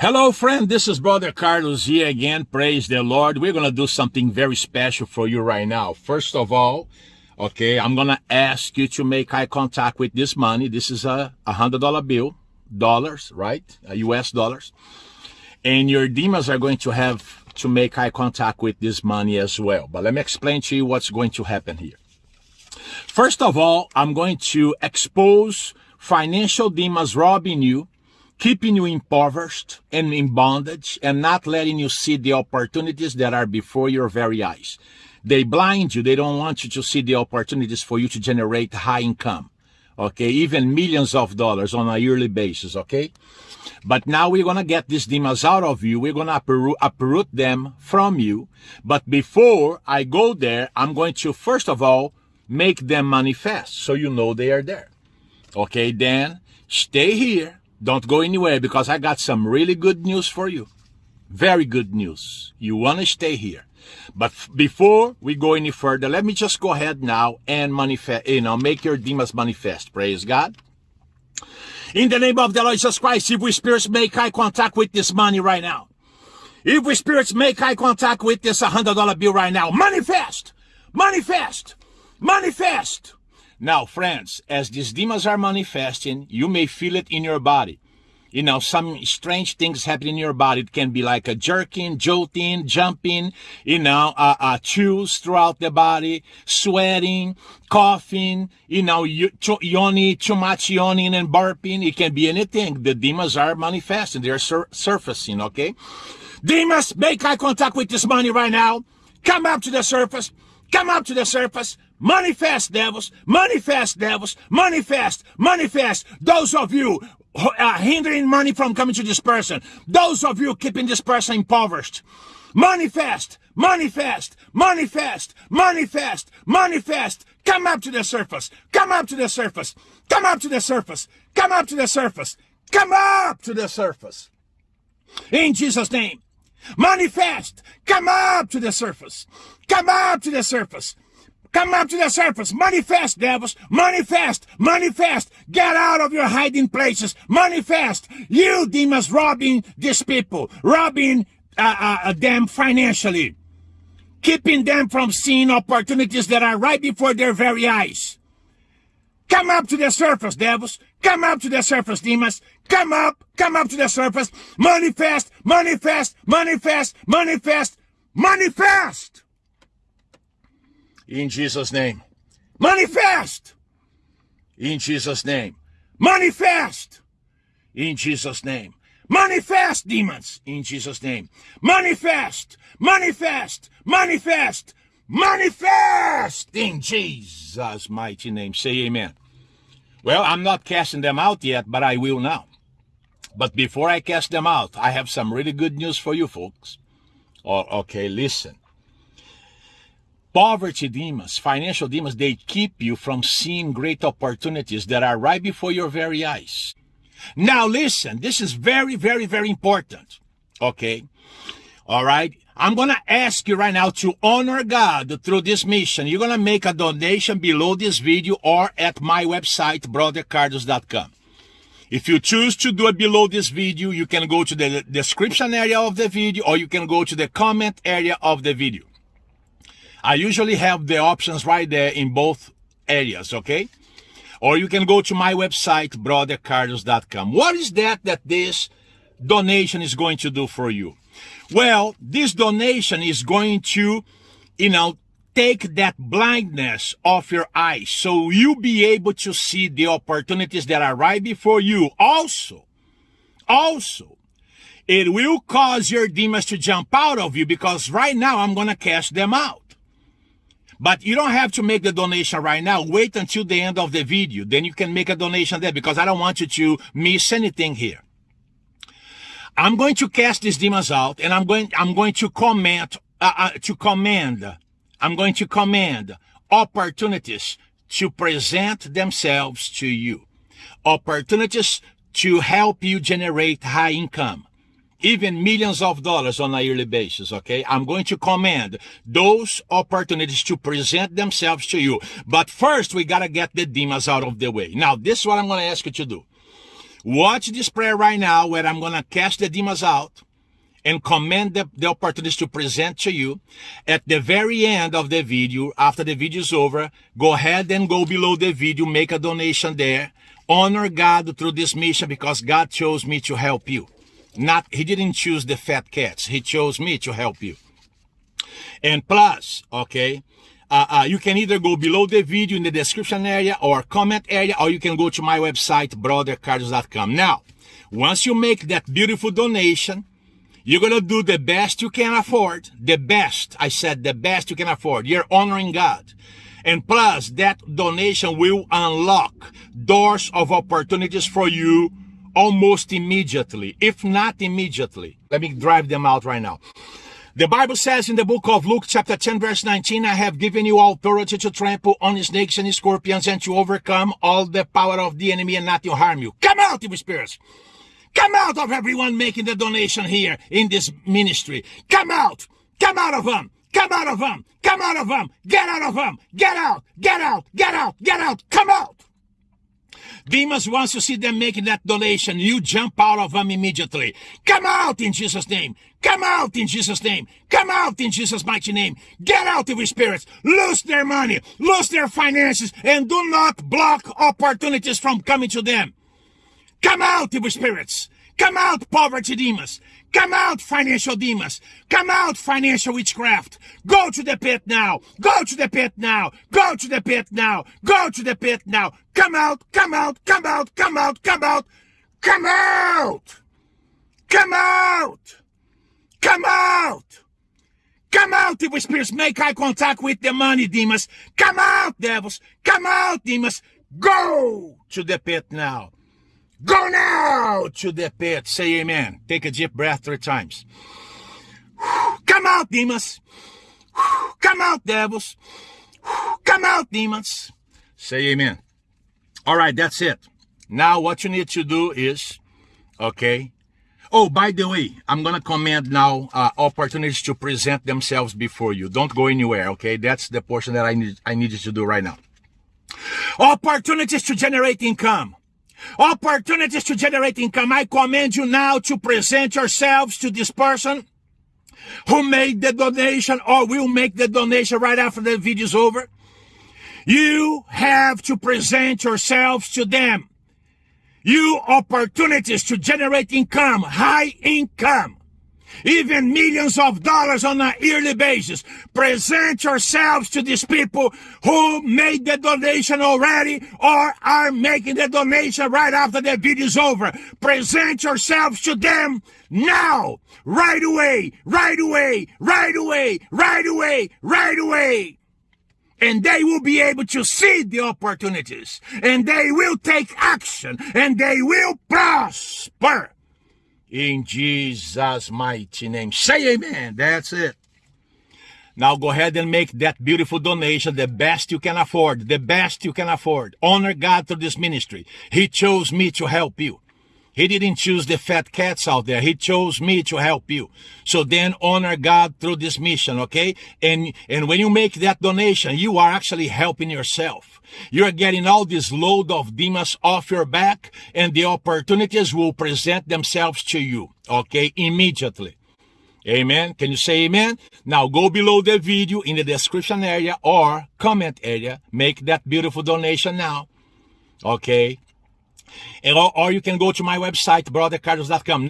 Hello, friend. This is Brother Carlos here again. Praise the Lord. We're going to do something very special for you right now. First of all, okay, I'm going to ask you to make eye contact with this money. This is a $100 bill, dollars, right? US dollars. And your demons are going to have to make eye contact with this money as well. But let me explain to you what's going to happen here. First of all, I'm going to expose financial demons robbing you keeping you impoverished and in bondage and not letting you see the opportunities that are before your very eyes. They blind you. They don't want you to see the opportunities for you to generate high income. Okay. Even millions of dollars on a yearly basis. Okay. But now we're going to get these demons out of you. We're going to uproot, uproot them from you. But before I go there, I'm going to, first of all, make them manifest so you know they are there. Okay. Then stay here don't go anywhere because I got some really good news for you. Very good news. You want to stay here. But before we go any further, let me just go ahead now and manifest, you know, make your demons manifest. Praise God. In the name of the Lord Jesus Christ, if we spirits make eye contact with this money right now, if we spirits make eye contact with this $100 bill right now, manifest, manifest, manifest. Now, friends, as these demons are manifesting, you may feel it in your body. You know, some strange things happen in your body. It can be like a jerking, jolting, jumping, you know, uh, uh, chews throughout the body, sweating, coughing, you know, yawning, too much yawning and burping. It can be anything. The demons are manifesting. They're sur surfacing, okay? Demons, make eye contact with this money right now. Come up to the surface. Come up to the surface. Manifest, devils. Manifest, devils. Manifest. Manifest. Those of you uh, hindering money from coming to this person. Those of you keeping this person impoverished. Manifest. Manifest. Manifest. Manifest. Manifest. Come up to the surface. Come up to the surface. Come up to the surface. Come up to the surface. Come up to the surface. In Jesus' name. Manifest. Come up to the surface. Come up to the surface. Come up to the surface. Manifest, devils. Manifest. Manifest. Get out of your hiding places. Manifest. You demons robbing these people. Robbing uh, uh, uh, them financially. Keeping them from seeing opportunities that are right before their very eyes. Come up to the surface, devils. Come up to the surface, demons. Come up. Come up to the surface. Manifest. Manifest. Manifest. Manifest. Manifest. In Jesus' name. Manifest! In Jesus' name. Manifest! In Jesus' name. Manifest, demons! In Jesus' name. Manifest! Manifest! Manifest! Manifest! In Jesus' mighty name. Say amen. Well, I'm not casting them out yet, but I will now. But before I cast them out, I have some really good news for you folks. Oh, okay, listen. Poverty demons, financial demons, they keep you from seeing great opportunities that are right before your very eyes. Now listen, this is very, very, very important. Okay. All right. I'm going to ask you right now to honor God through this mission. You're going to make a donation below this video or at my website, brothercarlos.com. If you choose to do it below this video, you can go to the description area of the video or you can go to the comment area of the video. I usually have the options right there in both areas, okay? Or you can go to my website, brothercarlos.com. What is that that this donation is going to do for you? Well, this donation is going to, you know, take that blindness off your eyes so you'll be able to see the opportunities that are right before you. Also, also, it will cause your demons to jump out of you because right now I'm going to cast them out. But you don't have to make the donation right now. Wait until the end of the video. Then you can make a donation there because I don't want you to miss anything here. I'm going to cast these demons out and I'm going, I'm going to comment, uh, uh, to command, I'm going to command opportunities to present themselves to you. Opportunities to help you generate high income even millions of dollars on a yearly basis, okay? I'm going to command those opportunities to present themselves to you. But first, we got to get the demons out of the way. Now, this is what I'm going to ask you to do. Watch this prayer right now where I'm going to cast the demons out and command the, the opportunities to present to you. At the very end of the video, after the video is over, go ahead and go below the video, make a donation there. Honor God through this mission because God chose me to help you. Not, he didn't choose the fat cats. He chose me to help you. And plus, okay, uh, uh, you can either go below the video in the description area or comment area, or you can go to my website, brothercarlos.com. Now, once you make that beautiful donation, you're going to do the best you can afford. The best. I said the best you can afford. You're honoring God. And plus, that donation will unlock doors of opportunities for you almost immediately, if not immediately. Let me drive them out right now. The Bible says in the book of Luke chapter 10 verse 19, I have given you authority to trample on snakes and scorpions and to overcome all the power of the enemy and not to harm you. Come out, evil spirits! Come out of everyone making the donation here in this ministry. Come out! Come out of them! Come out of them! Come out of them! Get out of them! Get out! Get out! Get out! Get out! Come out! Demons wants to see them making that donation. You jump out of them immediately. Come out in Jesus' name. Come out in Jesus' name. Come out in Jesus' mighty name. Get out, evil spirits. Lose their money. Lose their finances. And do not block opportunities from coming to them. Come out, evil spirits. Come out, poverty demons. Come out, financial demons. Come out, financial witchcraft. Go to the pit now. Go to the pit now. Go to the pit now. Go to the pit now. Come out, come out, come out, come out, come out. Come out. Come out. Come out. Come out, evil spirits. Make eye contact with the money, demons. Come out, devils. Come out, demons. Go to the pit now. Go now to the pit. Say amen. Take a deep breath three times. Come out, demons. Come out, devils. Come out, demons. Say amen. All right, that's it. Now what you need to do is, okay. Oh, by the way, I'm going to command now uh, opportunities to present themselves before you. Don't go anywhere, okay? That's the portion that I need, I need you to do right now. Opportunities to generate income. Opportunities to generate income. I command you now to present yourselves to this person who made the donation or will make the donation right after the video is over. You have to present yourselves to them. You opportunities to generate income, high income even millions of dollars on a yearly basis. Present yourselves to these people who made the donation already or are making the donation right after the video is over. Present yourselves to them now, right away, right away, right away, right away, right away. And they will be able to see the opportunities and they will take action and they will prosper. In Jesus' mighty name. Say amen. That's it. Now go ahead and make that beautiful donation the best you can afford. The best you can afford. Honor God through this ministry. He chose me to help you. He didn't choose the fat cats out there. He chose me to help you. So then honor God through this mission, okay? And, and when you make that donation, you are actually helping yourself. You're getting all this load of demons off your back and the opportunities will present themselves to you, okay, immediately. Amen. Can you say amen? Now go below the video in the description area or comment area. Make that beautiful donation now. Okay. Or, or you can go to my website, brothercarlos.com.